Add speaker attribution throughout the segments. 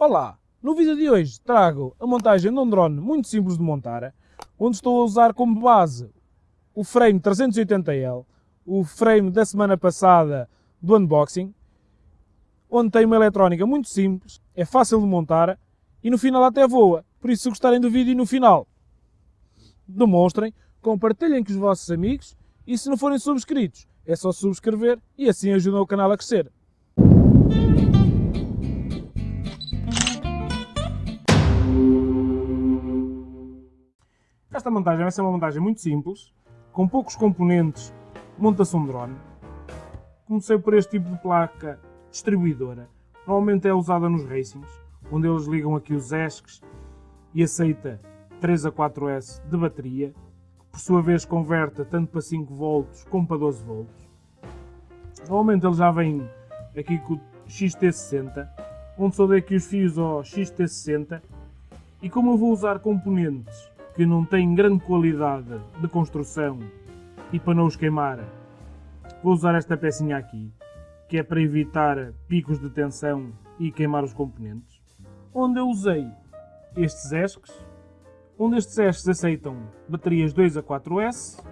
Speaker 1: Olá! No vídeo de hoje trago a montagem de um drone muito simples de montar, onde estou a usar como base o frame 380L, o frame da semana passada do unboxing, onde tem uma eletrónica muito simples, é fácil de montar e no final até voa. Por isso, se gostarem do vídeo no final, demonstrem, compartilhem com os vossos amigos e se não forem subscritos, é só subscrever e assim ajudam o canal a crescer. Esta montagem vai ser uma montagem muito simples, com poucos componentes, monta-se um drone. Comecei por este tipo de placa distribuidora. Normalmente é usada nos racings, onde eles ligam aqui os ESCs e aceita 3 a 4S de bateria, que por sua vez converte tanto para 5 volts como para 12 volts. Normalmente ele já vem aqui com o XT60, onde só dei aqui os fios ao XT60 e como eu vou usar componentes que não têm grande qualidade de construção e para não os queimar, vou usar esta pecinha aqui, que é para evitar picos de tensão e queimar os componentes. Onde eu usei estes ESCs, onde estes ESCs aceitam baterias 2 a 4S,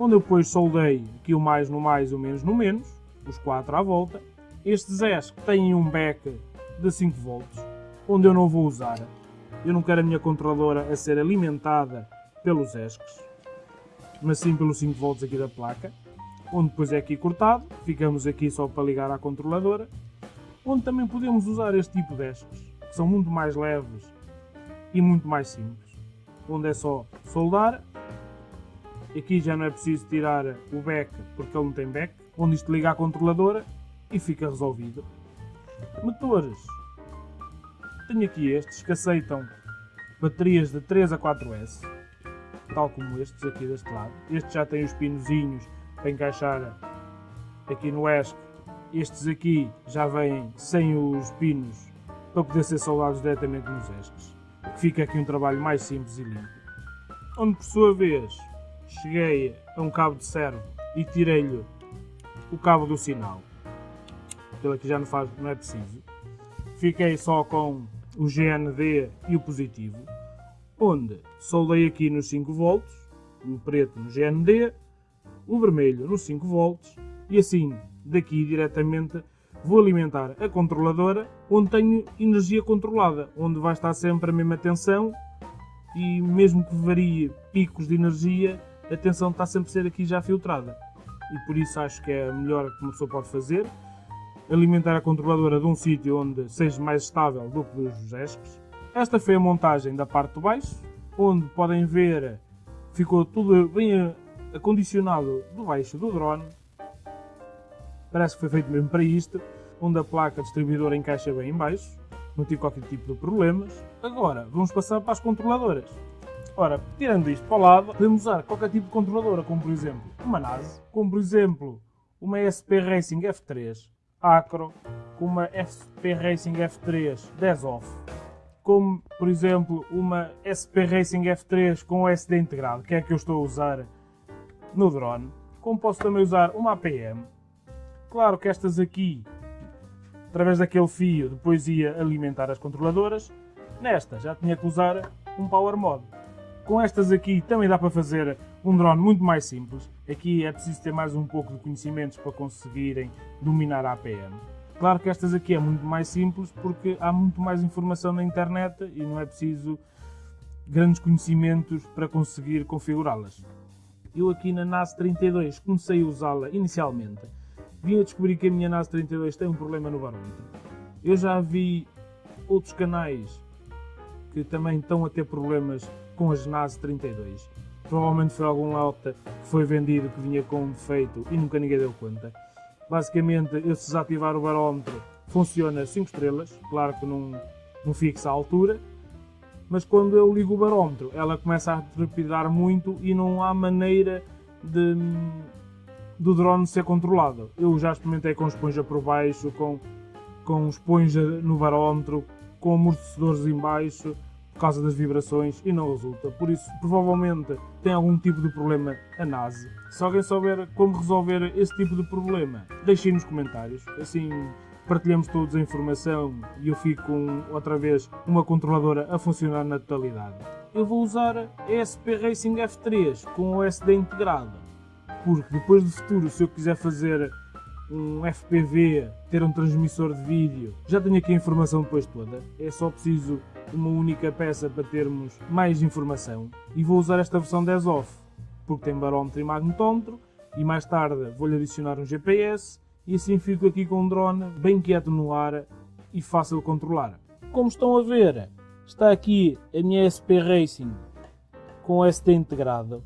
Speaker 1: onde eu depois soldei aqui o mais no mais e o menos no menos, os 4 à volta. Estes ESCs têm um back de 5 volts, onde eu não vou usar, eu não quero a minha controladora a ser alimentada pelos ESCs, mas sim pelos 5 volts aqui da placa, onde depois é aqui cortado, ficamos aqui só para ligar à controladora, onde também podemos usar este tipo de ESCs, que são muito mais leves e muito mais simples, onde é só soldar, aqui já não é preciso tirar o back porque ele não tem back, onde isto liga à controladora e fica resolvido. Motores tenho aqui estes que aceitam baterias de 3 a 4S, tal como estes aqui deste lado. Este já tem os pinozinhos para encaixar aqui no ESC. Estes aqui já vêm sem os pinos para poder ser soldados diretamente nos ESCs. Fica aqui um trabalho mais simples e limpo. Onde por sua vez cheguei a um cabo de servo e tirei-lhe o cabo do sinal. Aquilo aqui já não, faz, não é preciso. Fiquei só com o GND e o positivo, onde soldei aqui nos 5 volts, o preto no GND, o vermelho nos 5 volts e assim daqui diretamente vou alimentar a controladora onde tenho energia controlada, onde vai estar sempre a mesma tensão e mesmo que varie picos de energia, a tensão está sempre a ser aqui já filtrada. E por isso acho que é a melhor que uma pessoa pode fazer alimentar a controladora de um sítio onde seja mais estável do que dos ESCs. Esta foi a montagem da parte de baixo, onde podem ver ficou tudo bem acondicionado do baixo do drone. Parece que foi feito mesmo para isto, onde a placa distribuidora encaixa bem em baixo, não tive qualquer tipo de problemas. Agora, vamos passar para as controladoras. Ora, tirando isto para o lado, podemos usar qualquer tipo de controladora, como por exemplo uma NAS, como por exemplo uma SP Racing F3, Acro com uma SP Racing F3 10 off, como por exemplo uma SP Racing F3 com SD integrado, que é que eu estou a usar no drone, como posso também usar uma APM. Claro que estas aqui, através daquele fio, depois ia alimentar as controladoras. Nesta já tinha que usar um Power Mod. Com estas aqui também dá para fazer um drone muito mais simples. Aqui é preciso ter mais um pouco de conhecimentos para conseguirem dominar a APM. Claro que estas aqui é muito mais simples porque há muito mais informação na internet e não é preciso grandes conhecimentos para conseguir configurá-las. Eu aqui na NAS 32 comecei a usá-la inicialmente. Vim a descobrir que a minha NAS 32 tem um problema no barómetro. Eu já vi outros canais que também estão a ter problemas com as NAS 32 provavelmente foi algum alta que foi vendido que vinha com um defeito e nunca ninguém deu conta. Basicamente, eu se desativar o barómetro funciona 5 estrelas, claro que não, não fixa a altura, mas quando eu ligo o barómetro ela começa a trepidar muito e não há maneira de, do drone ser controlado. Eu já experimentei com esponja por baixo, com, com esponja no barómetro, com amortecedores em baixo, por causa das vibrações e não resulta. Por isso, provavelmente tem algum tipo de problema a NASE. Se alguém souber como resolver esse tipo de problema, deixem nos comentários. Assim partilhamos todos a informação e eu fico com, outra vez, uma controladora a funcionar na totalidade. Eu vou usar a SP Racing F3 com o SD integrado, porque depois do futuro, se eu quiser fazer um FPV, ter um transmissor de vídeo, já tenho aqui a informação depois toda. É só preciso uma única peça para termos mais informação. E vou usar esta versão 10 off, porque tem barómetro e magnetómetro, e mais tarde vou-lhe adicionar um GPS, e assim fico aqui com um drone bem quieto no ar e fácil de controlar. Como estão a ver, está aqui a minha SP Racing com o SD integrado,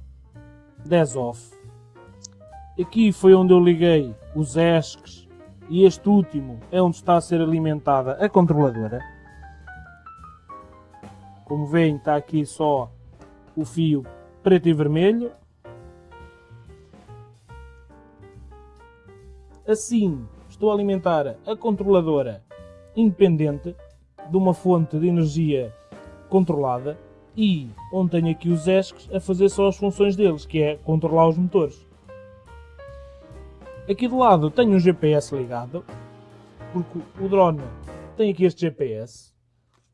Speaker 1: 10 off. Aqui foi onde eu liguei os ESCs e este último é onde está a ser alimentada a controladora. Como veem está aqui só o fio preto e vermelho. Assim estou a alimentar a controladora independente de uma fonte de energia controlada e onde tenho aqui os ESCs a fazer só as funções deles, que é controlar os motores. Aqui do lado tenho um GPS ligado, porque o drone tem aqui este GPS.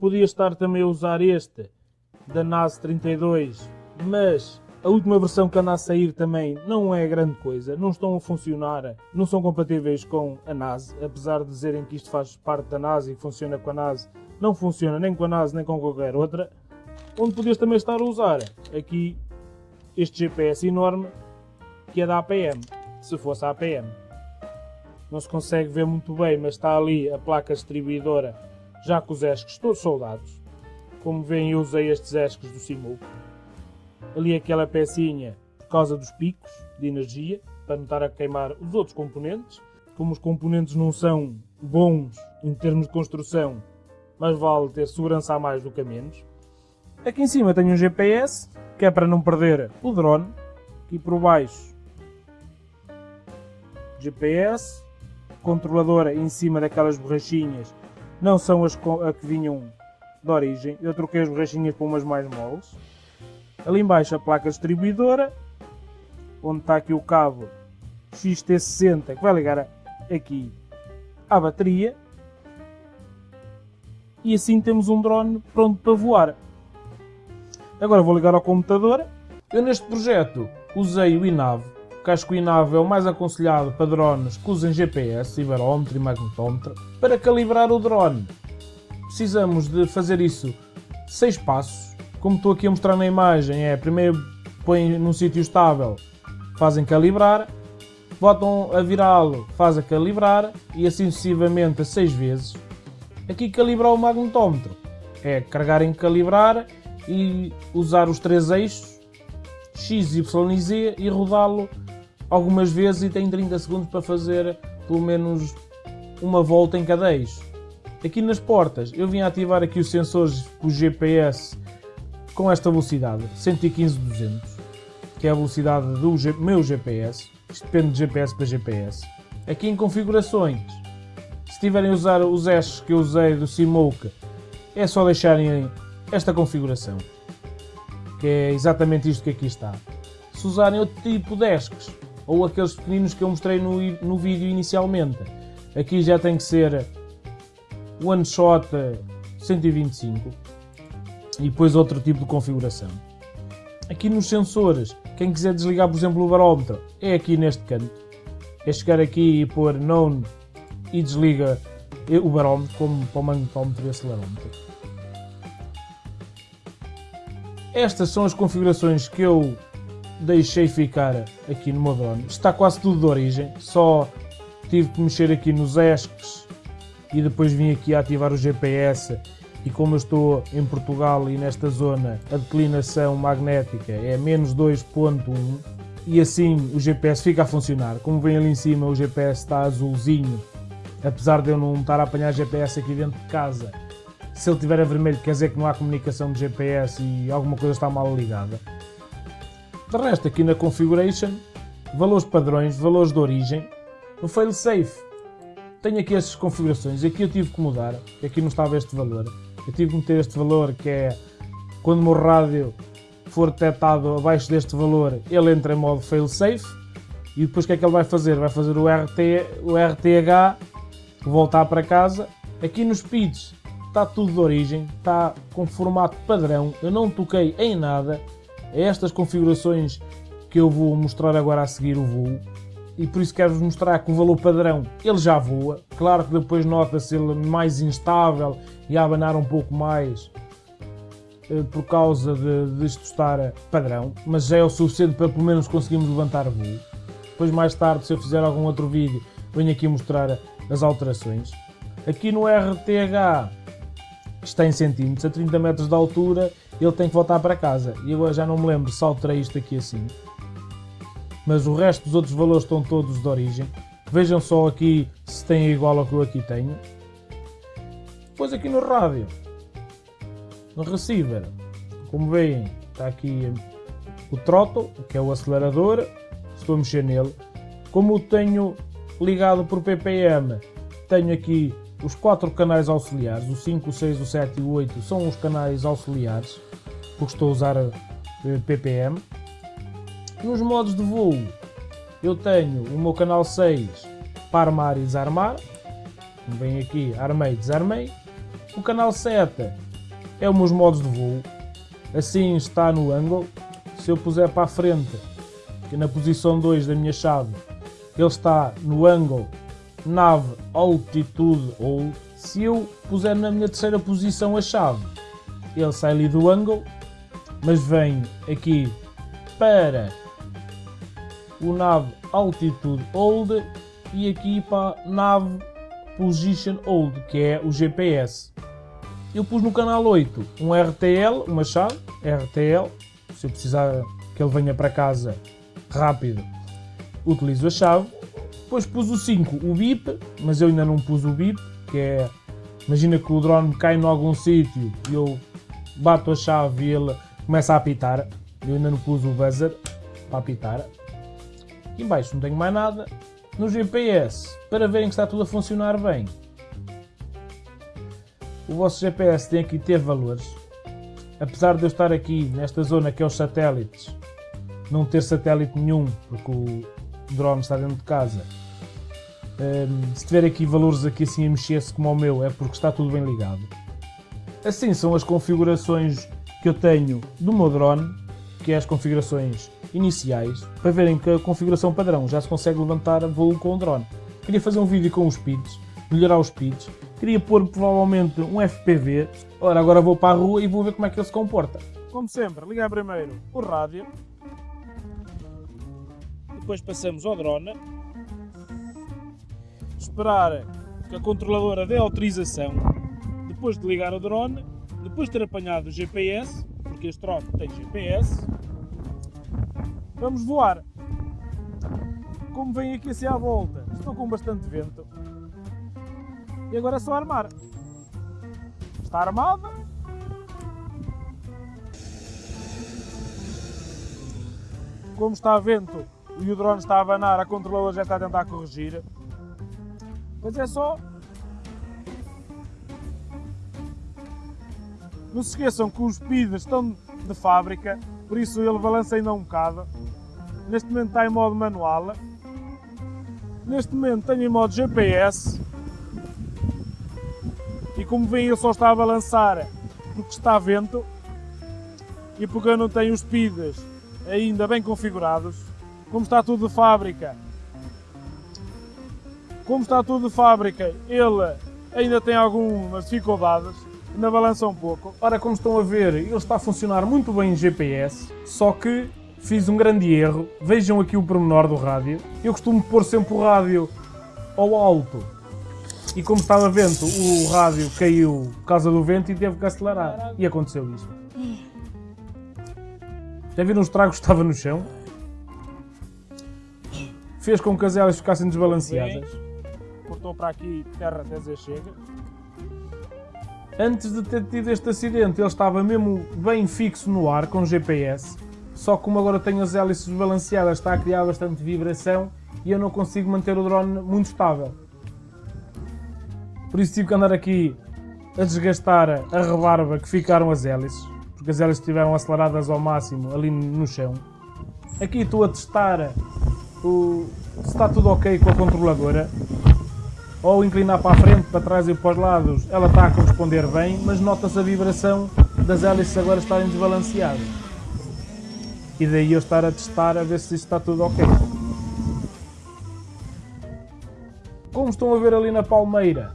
Speaker 1: Podia estar também a usar este da NAS 32, mas a última versão que anda a sair também não é grande coisa, não estão a funcionar, não são compatíveis com a NAS, apesar de dizerem que isto faz parte da NAS e funciona com a NAS, não funciona nem com a NAS nem com qualquer outra. Onde podias também estar a usar aqui este GPS enorme que é da APM se fosse a APM. Não se consegue ver muito bem, mas está ali a placa distribuidora já com os ESCs todos soldados. Como veem, eu usei estes ESCs do Simuc. Ali aquela pecinha por causa dos picos de energia, para não estar a queimar os outros componentes. Como os componentes não são bons em termos de construção, mas vale ter segurança a mais do que a menos. Aqui em cima tenho um GPS, que é para não perder o drone. Aqui por baixo GPS, controladora em cima daquelas borrachinhas, não são as que vinham de origem, eu troquei as borrachinhas por umas mais moles. Ali embaixo a placa distribuidora, onde está aqui o cabo XT60 que vai ligar aqui à bateria. E assim temos um drone pronto para voar. Agora vou ligar ao computador. Eu neste projeto usei o INAV casco INAV é o mais aconselhado para drones que usem GPS, ciberómetro e magnetómetro. Para calibrar o drone, precisamos de fazer isso seis passos. Como estou aqui a mostrar na imagem, é primeiro põem num sítio estável, fazem calibrar, botam a virá-lo, fazem calibrar e assim sucessivamente a seis vezes. Aqui calibrar o magnetómetro é carregar em calibrar e usar os três eixos X, Y e Z e rodá-lo algumas vezes e tem 30 segundos para fazer pelo menos uma volta em cada eixo. Aqui nas portas eu vim ativar aqui os sensores o GPS com esta velocidade, 115-200, que é a velocidade do meu GPS, isto depende de GPS para GPS. Aqui em configurações, se tiverem a usar os eixos que eu usei do Simoke, é só deixarem esta configuração, que é exatamente isto que aqui está. Se usarem outro tipo de esques, ou aqueles pequeninos que eu mostrei no, no vídeo inicialmente. Aqui já tem que ser one shot 125 e depois outro tipo de configuração. Aqui nos sensores, quem quiser desligar por exemplo o barómetro, é aqui neste canto. É chegar aqui e pôr known e desliga o barómetro como para o magnetómetro e acelerómetro. Estas são as configurações que eu deixei ficar aqui no meu drone. Está quase tudo de origem, só tive que mexer aqui nos ESCs e depois vim aqui ativar o GPS e como eu estou em Portugal e nesta zona a declinação magnética é menos 2.1 e assim o GPS fica a funcionar. Como vem ali em cima o GPS está azulzinho, apesar de eu não estar a apanhar GPS aqui dentro de casa. Se ele estiver a vermelho quer dizer que não há comunicação de GPS e alguma coisa está mal ligada. De resto, aqui na Configuration, valores padrões, valores de origem, no failsafe, tenho aqui estas configurações, aqui eu tive que mudar, aqui não estava este valor, eu tive que meter este valor que é, quando o meu rádio for detectado abaixo deste valor, ele entra em modo failsafe, e depois o que é que ele vai fazer? Vai fazer o, RT, o RTH voltar para casa. Aqui nos speeds está tudo de origem, está com formato padrão, eu não toquei em nada. É estas configurações que eu vou mostrar agora a seguir o voo. E por isso quero-vos mostrar que o valor padrão ele já voa. Claro que depois nota-se ele mais instável e a abanar um pouco mais eh, por causa de, de isto estar padrão, mas já é o suficiente para pelo menos conseguirmos levantar voo. Depois mais tarde, se eu fizer algum outro vídeo, venho aqui mostrar as alterações. Aqui no RTH está em centímetros, a 30 metros de altura, ele tem que voltar para casa. E agora já não me lembro se alterei isto aqui assim. Mas o resto dos outros valores estão todos de origem. Vejam só aqui se tem igual ao que eu aqui tenho. Depois aqui no rádio, no receiver, como veem, está aqui o throttle, que é o acelerador, estou a mexer nele. Como o tenho ligado por ppm, tenho aqui os quatro canais auxiliares, o 5, o 6, o 7 e o 8 são os canais auxiliares, porque estou a usar eh, ppm. Nos modos de voo, eu tenho o meu canal 6 para armar e desarmar. Vem aqui, armei e desarmei. O canal 7 é os meus modos de voo. Assim está no ângulo. Se eu puser para a frente, que na posição 2 da minha chave, ele está no ângulo nave altitude ou se eu puser na minha terceira posição a chave, ele sai ali do ângulo, mas vem aqui para o nav altitude hold e aqui para nav position hold, que é o GPS. Eu pus no canal 8 um RTL, uma chave, RTL, se eu precisar que ele venha para casa rápido, utilizo a chave. Depois pus o 5, o BIP, mas eu ainda não pus o BIP, que é, imagina que o drone cai em algum sítio e eu bato a chave e ele começa a apitar. Eu ainda não pus o buzzer para apitar. Aqui embaixo não tenho mais nada. No GPS, para verem que está tudo a funcionar bem, o vosso GPS tem aqui ter valores. Apesar de eu estar aqui nesta zona que é os satélites, não ter satélite nenhum, porque o drone está dentro de casa. Um, se tiver aqui valores aqui assim a mexer-se como o meu, é porque está tudo bem ligado. Assim são as configurações que eu tenho do meu drone, que é as configurações iniciais, para verem que a configuração padrão já se consegue levantar voo com o drone. Queria fazer um vídeo com os speeds, melhorar os speeds, queria pôr provavelmente um FPV. Ora, agora vou para a rua e vou ver como é que ele se comporta. Como sempre, ligar primeiro o rádio, depois passamos ao drone, esperar que a controladora dê autorização, depois de ligar o drone, depois de ter apanhado o GPS, porque este drone tem GPS, vamos voar. Como vem aqui assim à volta, estou com bastante vento. E agora é só armar. Está armada. Como está vento e o drone está a abanar, a controladora já está a tentar corrigir. Mas é só... Não se esqueçam que os speeds estão de fábrica, por isso ele balança ainda um bocado. Neste momento está em modo manual. Neste momento tenho em modo GPS. E como veem ele só está a balançar porque está vento e porque eu não tenho os speeds ainda bem configurados. Como está tudo de fábrica, como está tudo de fábrica, ele ainda tem algumas dificuldades, ainda balança um pouco. Ora, como estão a ver, ele está a funcionar muito bem em GPS, só que fiz um grande erro. Vejam aqui o pormenor do rádio. Eu costumo pôr sempre o rádio ao alto. E como estava vento, o rádio caiu por causa do vento e teve que acelerar. E aconteceu isso. Já viram os tragos que estava no chão? Fez com que as elas ficassem desbalanceadas cortou para aqui, terra até chega. Antes de ter tido este acidente, ele estava mesmo bem fixo no ar, com GPS. Só como agora tenho as hélices balanceadas, está a criar bastante vibração e eu não consigo manter o drone muito estável. Por isso tive que andar aqui a desgastar a rebarba que ficaram as hélices, porque as hélices estiveram aceleradas ao máximo ali no chão. Aqui estou a testar o, se está tudo ok com a controladora. Ou inclinar para a frente, para trás e para os lados, ela está a corresponder bem, mas nota-se a vibração das hélices agora estarem desbalanceadas. E daí eu estar a testar a ver se isso está tudo ok. Como estão a ver ali na palmeira,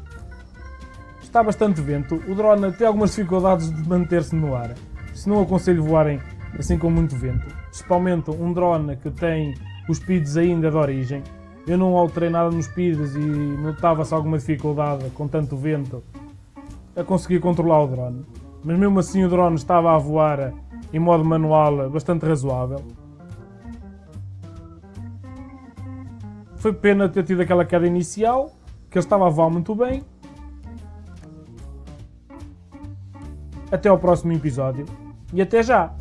Speaker 1: está bastante vento. O drone tem algumas dificuldades de manter-se no ar. Se não aconselho voarem assim com muito vento. Principalmente um drone que tem os PIDs ainda de origem. Eu não alterei nada nos PIDs e notava-se alguma dificuldade com tanto vento a conseguir controlar o drone. Mas mesmo assim o drone estava a voar em modo manual bastante razoável. Foi pena ter tido aquela queda inicial, que ele estava a voar muito bem. Até ao próximo episódio e até já!